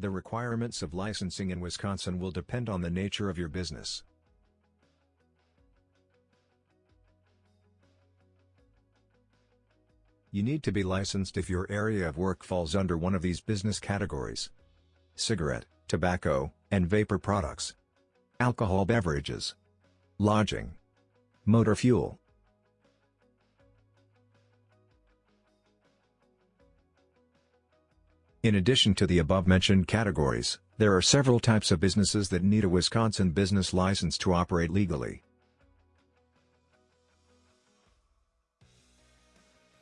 The requirements of licensing in Wisconsin will depend on the nature of your business. You need to be licensed if your area of work falls under one of these business categories. Cigarette, tobacco, and vapor products. Alcohol beverages. Lodging. Motor fuel. In addition to the above-mentioned categories, there are several types of businesses that need a Wisconsin business license to operate legally.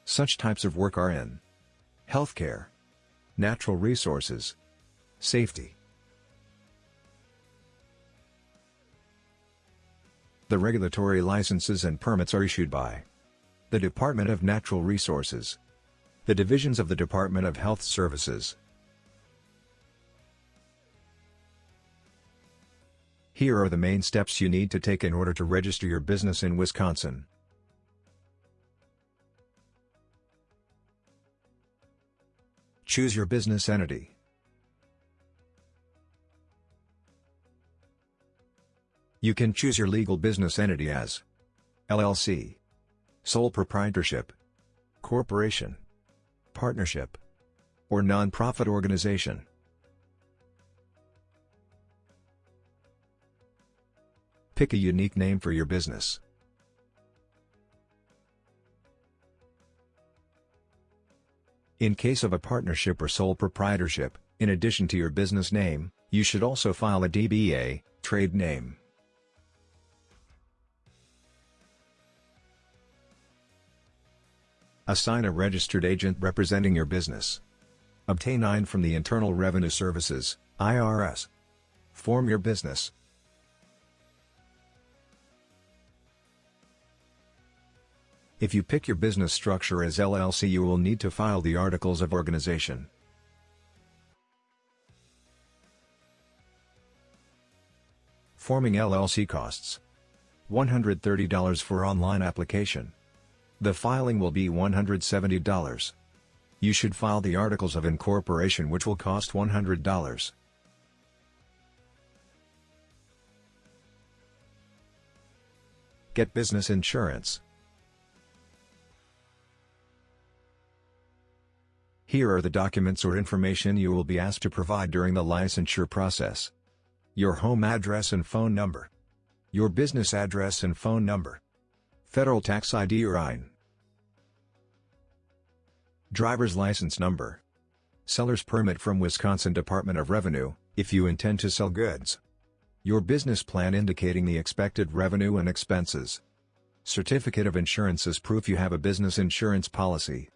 Such types of work are in healthcare, natural resources, safety. The regulatory licenses and permits are issued by the Department of Natural Resources, the divisions of the Department of Health Services. Here are the main steps you need to take in order to register your business in Wisconsin. Choose your business entity. You can choose your legal business entity as LLC, sole proprietorship, corporation, partnership, or non-profit organization. Pick a unique name for your business. In case of a partnership or sole proprietorship, in addition to your business name, you should also file a DBA, trade name. Assign a registered agent representing your business. Obtain EIN from the Internal Revenue Services, IRS. Form your business. If you pick your business structure as LLC you will need to file the Articles of Organization. Forming LLC costs $130 for online application. The filing will be $170. You should file the Articles of Incorporation which will cost $100. Get business insurance. Here are the documents or information you will be asked to provide during the licensure process. Your home address and phone number. Your business address and phone number. Federal Tax ID or EIN. Driver's License Number. Seller's Permit from Wisconsin Department of Revenue, if you intend to sell goods. Your business plan indicating the expected revenue and expenses. Certificate of insurance as proof you have a business insurance policy.